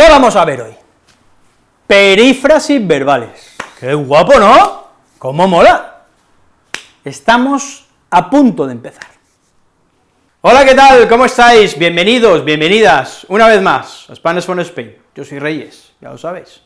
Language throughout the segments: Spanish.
¿Qué vamos a ver hoy? Perífrasis verbales. ¡Qué guapo, ¿no? ¿Cómo mola? Estamos a punto de empezar. Hola, ¿qué tal? ¿Cómo estáis? Bienvenidos, bienvenidas, una vez más, a Spanish from Spain. Yo soy Reyes, ya lo sabéis.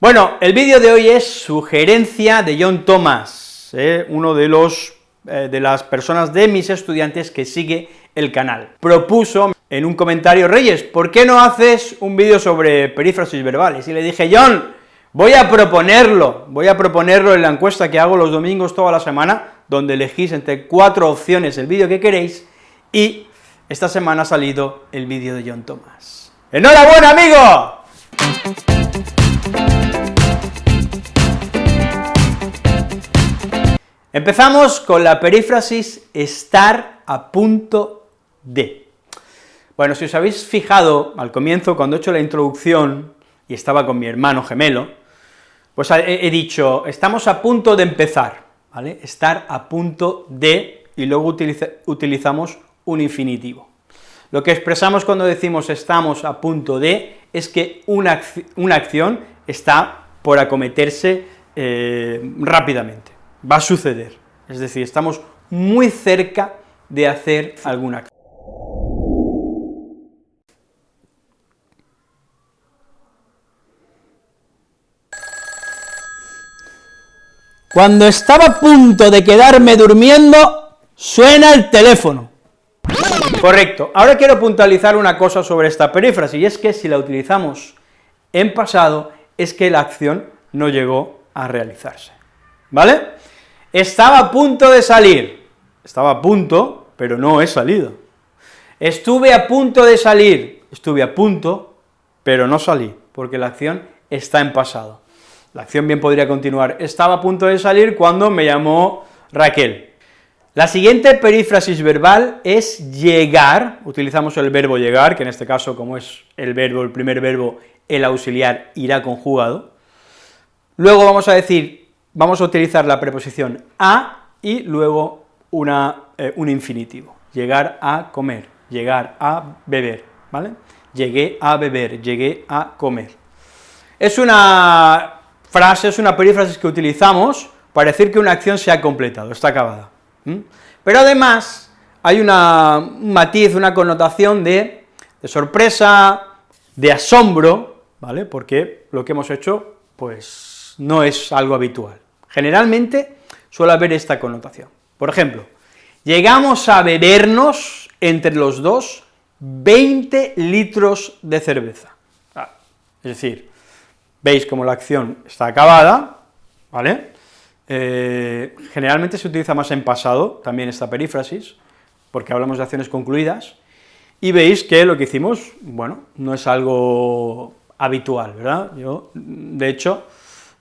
Bueno, el vídeo de hoy es sugerencia de John Thomas, ¿eh? uno de los, eh, de las personas de mis estudiantes que sigue el canal. Propuso en un comentario, Reyes, ¿por qué no haces un vídeo sobre perífrasis verbales? Y le dije, John, voy a proponerlo, voy a proponerlo en la encuesta que hago los domingos toda la semana, donde elegís entre cuatro opciones el vídeo que queréis, y esta semana ha salido el vídeo de John Thomas. ¡Enhorabuena, amigo! Empezamos con la perífrasis estar a punto de. Bueno, si os habéis fijado al comienzo, cuando he hecho la introducción, y estaba con mi hermano gemelo, pues he, dicho, estamos a punto de empezar, ¿vale? Estar a punto de, y luego utilizamos un infinitivo. Lo que expresamos cuando decimos estamos a punto de, es que una, una acción está por acometerse eh, rápidamente, va a suceder, es decir, estamos muy cerca de hacer alguna acción. Cuando estaba a punto de quedarme durmiendo, suena el teléfono. Correcto. Ahora quiero puntualizar una cosa sobre esta perífrasis, y es que si la utilizamos en pasado, es que la acción no llegó a realizarse, ¿vale? Estaba a punto de salir, estaba a punto, pero no he salido. Estuve a punto de salir, estuve a punto, pero no salí, porque la acción está en pasado. La acción bien podría continuar. Estaba a punto de salir cuando me llamó Raquel. La siguiente perífrasis verbal es llegar, utilizamos el verbo llegar, que en este caso, como es el verbo, el primer verbo, el auxiliar irá conjugado. Luego vamos a decir, vamos a utilizar la preposición a y luego una, eh, un infinitivo, llegar a comer, llegar a beber, ¿vale? Llegué a beber, llegué a comer. Es una frase es una perífrasis que utilizamos para decir que una acción se ha completado, está acabada. Pero además hay una, un matiz, una connotación de, de, sorpresa, de asombro, ¿vale?, porque lo que hemos hecho, pues, no es algo habitual. Generalmente suele haber esta connotación. Por ejemplo, llegamos a bebernos entre los dos 20 litros de cerveza. Ah, es decir, veis como la acción está acabada, ¿vale? Eh, generalmente se utiliza más en pasado, también esta perífrasis, porque hablamos de acciones concluidas, y veis que lo que hicimos, bueno, no es algo habitual, ¿verdad? Yo, de hecho,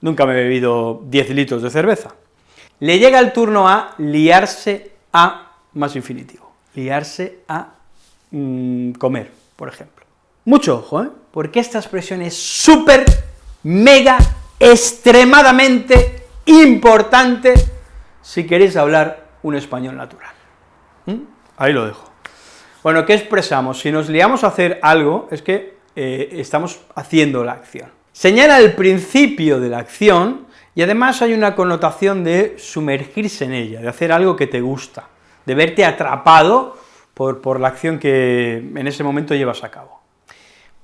nunca me he bebido 10 litros de cerveza. Le llega el turno a liarse a más infinitivo, liarse a mm, comer, por ejemplo. Mucho ojo, ¿eh? porque esta expresión es súper mega, extremadamente importante si queréis hablar un español natural. ¿Mm? Ahí lo dejo. Bueno, ¿qué expresamos? Si nos liamos a hacer algo, es que eh, estamos haciendo la acción. Señala el principio de la acción, y además hay una connotación de sumergirse en ella, de hacer algo que te gusta, de verte atrapado por, por la acción que en ese momento llevas a cabo.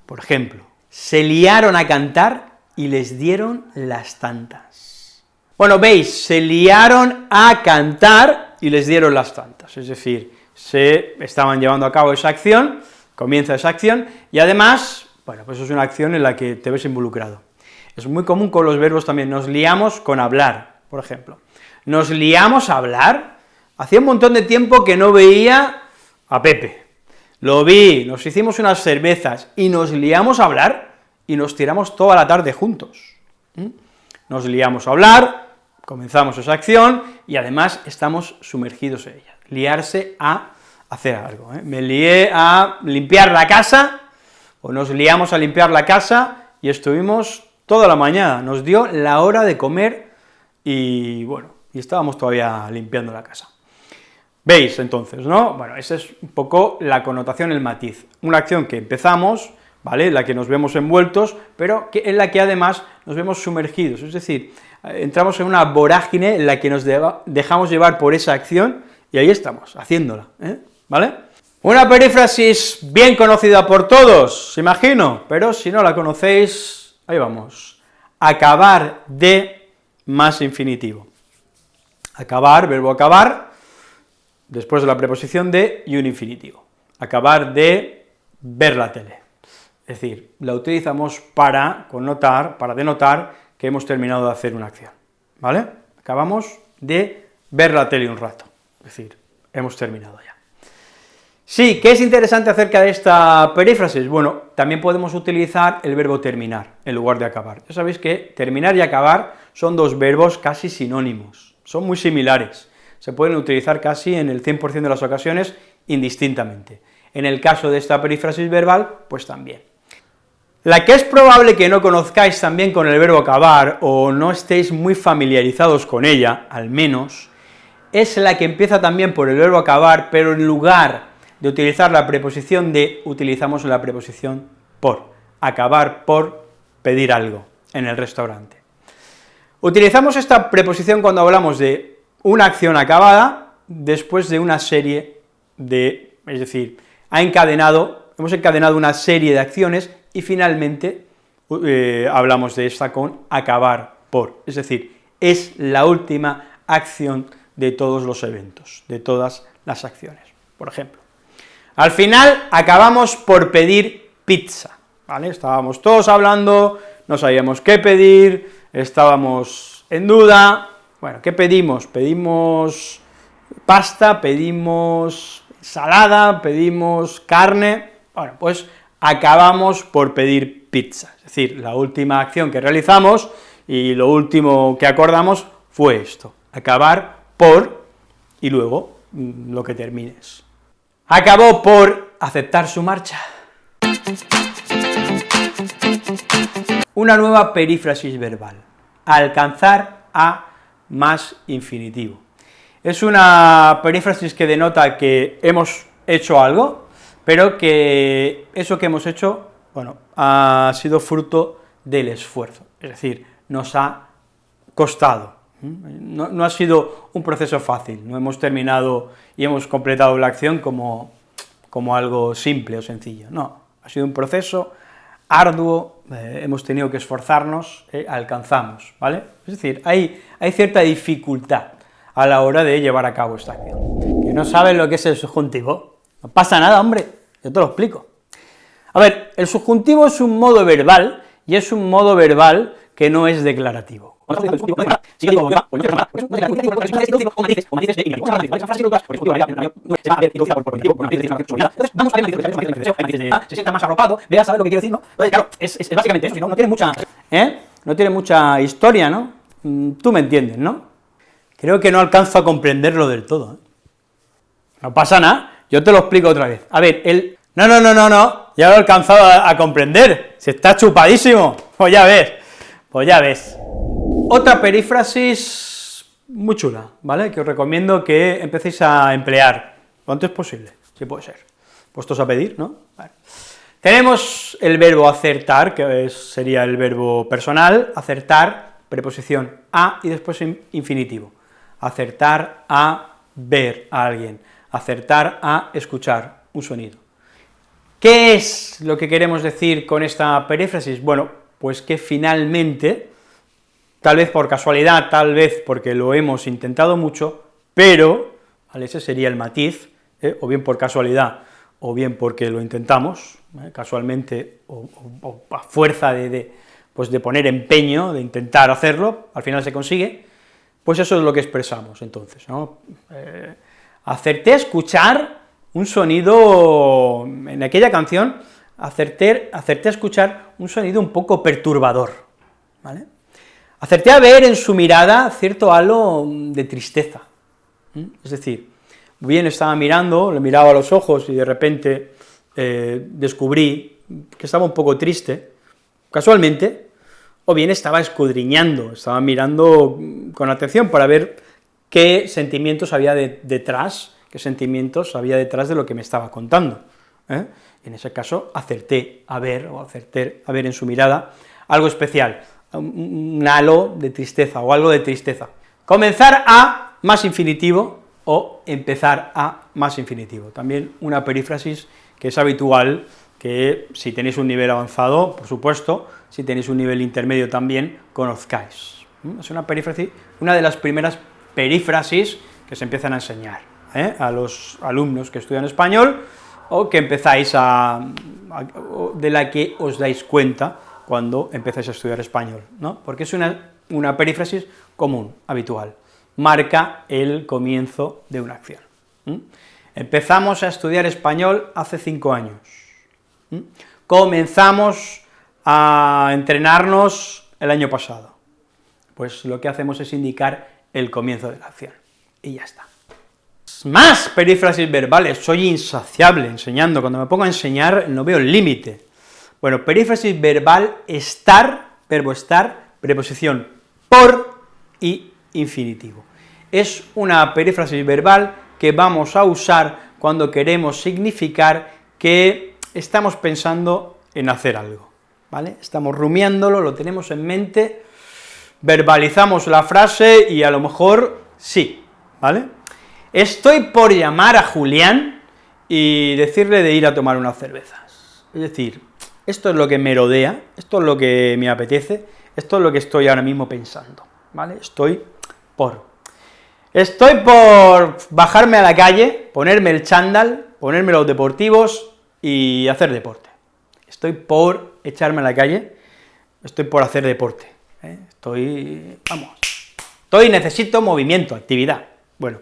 Por ejemplo, se liaron a cantar y les dieron las tantas. Bueno, veis, se liaron a cantar y les dieron las tantas, es decir, se estaban llevando a cabo esa acción, comienza esa acción, y además, bueno, pues es una acción en la que te ves involucrado. Es muy común con los verbos también, nos liamos con hablar, por ejemplo. Nos liamos a hablar, hacía un montón de tiempo que no veía a Pepe, lo vi, nos hicimos unas cervezas y nos liamos a hablar, y nos tiramos toda la tarde juntos. Nos liamos a hablar, comenzamos esa acción, y además estamos sumergidos en ella. Liarse a hacer algo. ¿eh? Me lié a limpiar la casa, o nos liamos a limpiar la casa, y estuvimos toda la mañana, nos dio la hora de comer, y bueno, y estábamos todavía limpiando la casa. ¿Veis entonces, no? Bueno, esa es un poco la connotación, el matiz. Una acción que empezamos, ¿vale?, la que nos vemos envueltos, pero que, en la que además nos vemos sumergidos, es decir, entramos en una vorágine en la que nos dejamos llevar por esa acción, y ahí estamos, haciéndola, ¿eh? ¿vale? Una perífrasis bien conocida por todos, imagino, pero si no la conocéis, ahí vamos. Acabar de más infinitivo. Acabar, verbo acabar, después de la preposición de y un infinitivo. Acabar de ver la tele. Es decir, la utilizamos para connotar, para denotar que hemos terminado de hacer una acción, ¿vale? Acabamos de ver la tele un rato, es decir, hemos terminado ya. Sí, ¿qué es interesante acerca de esta perífrasis? Bueno, también podemos utilizar el verbo terminar en lugar de acabar. Ya sabéis que terminar y acabar son dos verbos casi sinónimos, son muy similares, se pueden utilizar casi en el 100% de las ocasiones indistintamente. En el caso de esta perífrasis verbal, pues también. La que es probable que no conozcáis también con el verbo acabar, o no estéis muy familiarizados con ella, al menos, es la que empieza también por el verbo acabar, pero en lugar de utilizar la preposición de, utilizamos la preposición por, acabar por pedir algo en el restaurante. Utilizamos esta preposición cuando hablamos de una acción acabada después de una serie de, es decir, ha encadenado, hemos encadenado una serie de acciones y finalmente eh, hablamos de esta con acabar por, es decir, es la última acción de todos los eventos, de todas las acciones. Por ejemplo, al final acabamos por pedir pizza, ¿vale? Estábamos todos hablando, no sabíamos qué pedir, estábamos en duda, bueno, ¿qué pedimos? Pedimos pasta, pedimos salada, pedimos carne, bueno, pues acabamos por pedir pizza, es decir, la última acción que realizamos y lo último que acordamos fue esto, acabar por y luego mm, lo que termines acabó por aceptar su marcha. Una nueva perífrasis verbal, alcanzar a más infinitivo. Es una perífrasis que denota que hemos hecho algo, pero que eso que hemos hecho, bueno, ha sido fruto del esfuerzo, es decir, nos ha costado, no, ha sido un proceso fácil, no hemos terminado y hemos completado la acción como, como algo simple o sencillo, no, ha sido un proceso arduo, eh, hemos tenido que esforzarnos, eh, alcanzamos, ¿vale? Es decir, hay, hay cierta dificultad a la hora de llevar a cabo esta acción. Que no saben lo que es el subjuntivo, no pasa nada, hombre, yo te lo explico. A ver, el subjuntivo es un modo verbal, y es un modo verbal que no es declarativo. Se sienta más arropado, vea, lo que ¿no? claro, es, básicamente eso, no, tiene mucha, ¿eh? No tiene mucha historia, ¿no? Tú me entiendes, ¿no? Creo que no alcanzo a comprenderlo del todo, No pasa nada, yo te lo explico otra vez. A ver, el... No, no, no, no, no, ya lo he alcanzado a, comprender, se está chupadísimo, pues ya ves, pues ya ves. Otra perífrasis muy chula, ¿vale?, que os recomiendo que empecéis a emplear lo antes posible, si puede ser, puestos a pedir, ¿no? Tenemos el verbo acertar, que sería el verbo personal, acertar, preposición a y después infinitivo, acertar a ver a alguien, acertar a escuchar un sonido. ¿Qué es lo que queremos decir con esta perífrasis? Bueno, pues que finalmente tal vez por casualidad, tal vez porque lo hemos intentado mucho, pero, ese sería el matiz, ¿eh? o bien por casualidad, o bien porque lo intentamos, ¿eh? casualmente, o, a fuerza de, pues de poner empeño, de intentar hacerlo, al final se consigue, pues eso es lo que expresamos entonces, ¿no? Eh, acerté a escuchar un sonido, en aquella canción, acerté, a escuchar un sonido un poco perturbador, ¿vale? Acerté a ver en su mirada cierto halo de tristeza, es decir, bien estaba mirando, le miraba a los ojos y de repente eh, descubrí que estaba un poco triste, casualmente, o bien estaba escudriñando, estaba mirando con atención para ver qué sentimientos había detrás, qué sentimientos había detrás de lo que me estaba contando. ¿eh? En ese caso, acerté a ver, o acerté a ver en su mirada algo especial, un halo de tristeza, o algo de tristeza. Comenzar a más infinitivo, o empezar a más infinitivo. También una perífrasis que es habitual, que si tenéis un nivel avanzado, por supuesto, si tenéis un nivel intermedio también, conozcáis. Es una perífrasis, una de las primeras perífrasis que se empiezan a enseñar ¿eh? a los alumnos que estudian español, o que empezáis a, de la que os dais cuenta cuando empezáis a estudiar español, ¿no? porque es una, una perífrasis común, habitual, marca el comienzo de una acción. Empezamos a estudiar español hace cinco años, comenzamos a entrenarnos el año pasado, pues lo que hacemos es indicar el comienzo de la acción, y ya está. Más perífrasis verbales, soy insaciable enseñando, cuando me pongo a enseñar no veo el límite. Bueno, perífrasis verbal, estar, verbo estar, preposición por y infinitivo. Es una perífrasis verbal que vamos a usar cuando queremos significar que estamos pensando en hacer algo, ¿vale? Estamos rumiándolo, lo tenemos en mente, verbalizamos la frase y a lo mejor sí, ¿vale? Estoy por llamar a Julián y decirle de ir a tomar unas cervezas. Es decir, esto es lo que me rodea, esto es lo que me apetece, esto es lo que estoy ahora mismo pensando, ¿vale? Estoy por. Estoy por bajarme a la calle, ponerme el chándal, ponerme los deportivos y hacer deporte. Estoy por echarme a la calle, estoy por hacer deporte. ¿Eh? Estoy, vamos, estoy, necesito movimiento, actividad. Bueno,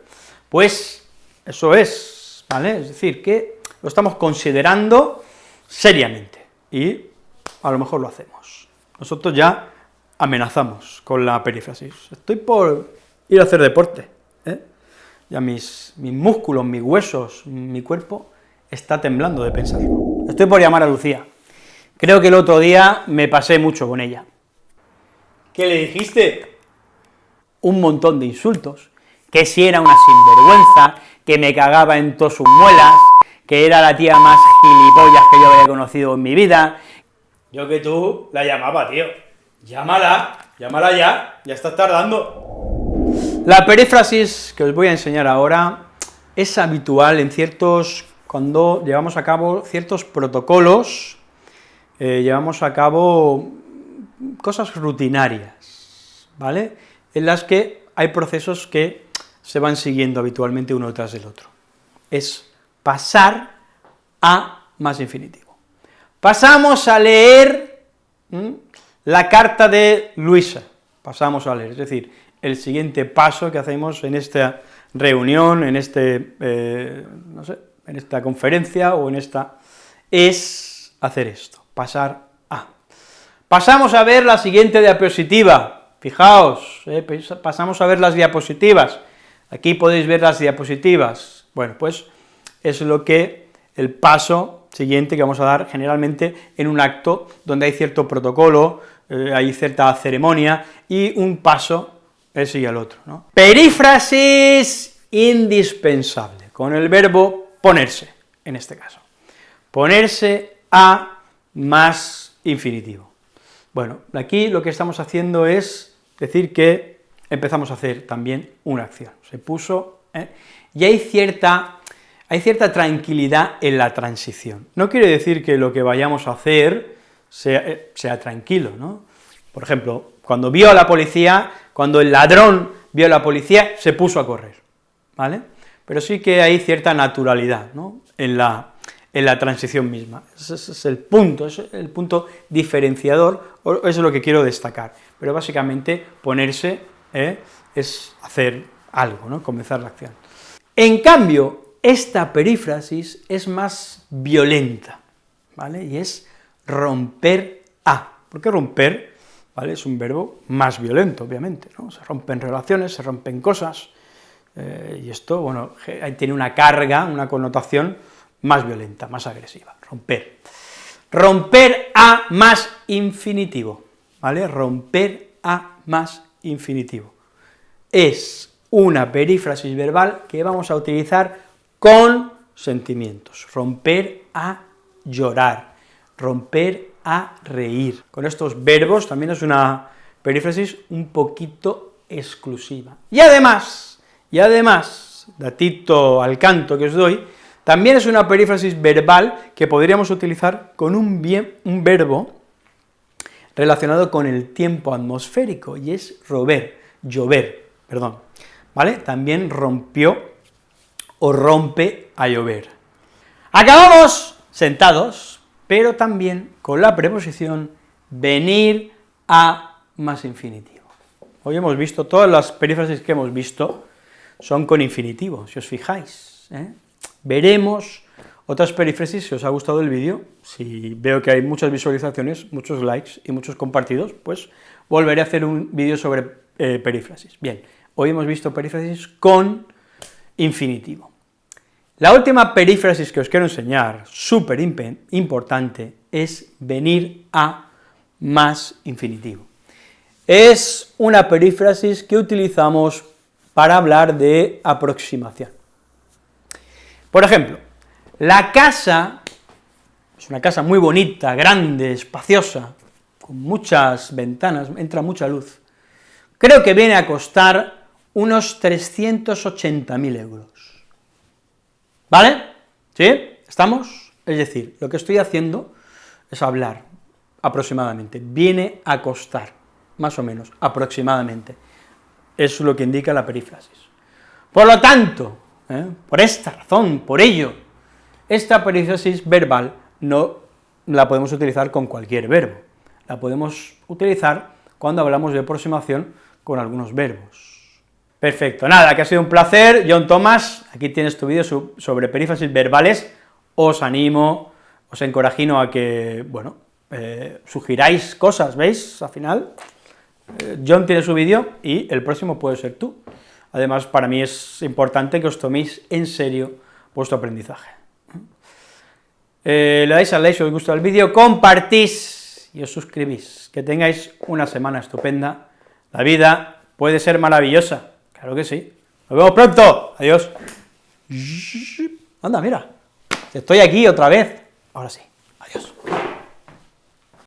pues eso es, ¿vale? Es decir, que lo estamos considerando seriamente, y a lo mejor lo hacemos. Nosotros ya amenazamos con la perífrasis. Estoy por ir a hacer deporte, ¿eh? ya mis, mis músculos, mis huesos, mi cuerpo está temblando de pensarlo. Estoy por llamar a Lucía. Creo que el otro día me pasé mucho con ella. ¿Qué le dijiste? Un montón de insultos, que si era una sinvergüenza, que me cagaba en todas sus muelas, que era la tía más gilipollas que yo había conocido en mi vida. Yo que tú la llamaba, tío. Llámala, llámala ya, ya estás tardando. La perífrasis que os voy a enseñar ahora es habitual en ciertos, cuando llevamos a cabo ciertos protocolos, eh, llevamos a cabo cosas rutinarias, ¿vale?, en las que hay procesos que se van siguiendo habitualmente uno tras del otro. Es pasar a más infinitivo. Pasamos a leer la carta de Luisa, pasamos a leer, es decir, el siguiente paso que hacemos en esta reunión, en este, eh, no sé, en esta conferencia o en esta, es hacer esto, pasar. Pasamos a ver la siguiente diapositiva, fijaos, eh, pasamos a ver las diapositivas, aquí podéis ver las diapositivas, bueno, pues es lo que, el paso siguiente que vamos a dar generalmente en un acto donde hay cierto protocolo, eh, hay cierta ceremonia y un paso ese y el otro, ¿no? Perífrasis indispensable, con el verbo ponerse, en este caso. Ponerse a más infinitivo. Bueno, aquí lo que estamos haciendo es decir que empezamos a hacer también una acción. Se puso, ¿eh? y hay cierta, hay cierta tranquilidad en la transición. No quiere decir que lo que vayamos a hacer sea, eh, sea tranquilo, ¿no? Por ejemplo, cuando vio a la policía, cuando el ladrón vio a la policía, se puso a correr, ¿vale? Pero sí que hay cierta naturalidad, ¿no?, en la, en la transición misma. Ese es el punto, es el punto diferenciador, eso es lo que quiero destacar. Pero básicamente ponerse ¿eh? es hacer algo, ¿no?, comenzar la acción. En cambio, esta perífrasis es más violenta, ¿vale?, y es romper a. ¿Por qué romper? Es un verbo más violento, obviamente, ¿no? Se rompen relaciones, se rompen cosas, eh, y esto, bueno, tiene una carga, una connotación más violenta, más agresiva, romper. Romper a más infinitivo, ¿vale? Romper a más infinitivo. Es una perífrasis verbal que vamos a utilizar con sentimientos, romper a llorar, romper a reír. Con estos verbos también es una perífrasis un poquito exclusiva. Y además, y además, datito al canto que os doy, también es una perífrasis verbal que podríamos utilizar con un, verbo relacionado con el tiempo atmosférico, y es rober, llover, perdón, ¿vale? También rompió o rompe a llover. Acabamos sentados, pero también con la preposición venir a más infinitivo. Hoy hemos visto, todas las perífrasis que hemos visto son con infinitivo, si os fijáis. ¿eh? Veremos otras perífrasis, si os ha gustado el vídeo, si veo que hay muchas visualizaciones, muchos likes y muchos compartidos, pues volveré a hacer un vídeo sobre eh, perífrasis. Bien, hoy hemos visto perífrasis con infinitivo. La última perífrasis que os quiero enseñar, súper importante, es venir a más infinitivo. Es una perífrasis que utilizamos para hablar de aproximación. Por ejemplo, la casa es una casa muy bonita, grande, espaciosa, con muchas ventanas, entra mucha luz. Creo que viene a costar unos 380.000 euros. ¿Vale? ¿Sí? ¿Estamos? Es decir, lo que estoy haciendo es hablar aproximadamente, viene a costar, más o menos, aproximadamente. Es lo que indica la perífrasis. Por lo tanto, ¿eh? por esta razón, por ello, esta perífrasis verbal no la podemos utilizar con cualquier verbo, la podemos utilizar cuando hablamos de aproximación con algunos verbos. Perfecto, nada, que ha sido un placer, John Thomas, aquí tienes tu vídeo sobre perífrasis verbales, os animo, os encorajino a que, bueno, eh, sugiráis cosas, ¿veis? Al final, eh, John tiene su vídeo y el próximo puede ser tú. Además, para mí es importante que os toméis en serio vuestro aprendizaje. Eh, le dais al like si os gusta el vídeo, compartís y os suscribís. Que tengáis una semana estupenda. La vida puede ser maravillosa, Claro que sí. Nos vemos pronto. Adiós. Anda, mira. Estoy aquí otra vez. Ahora sí. Adiós.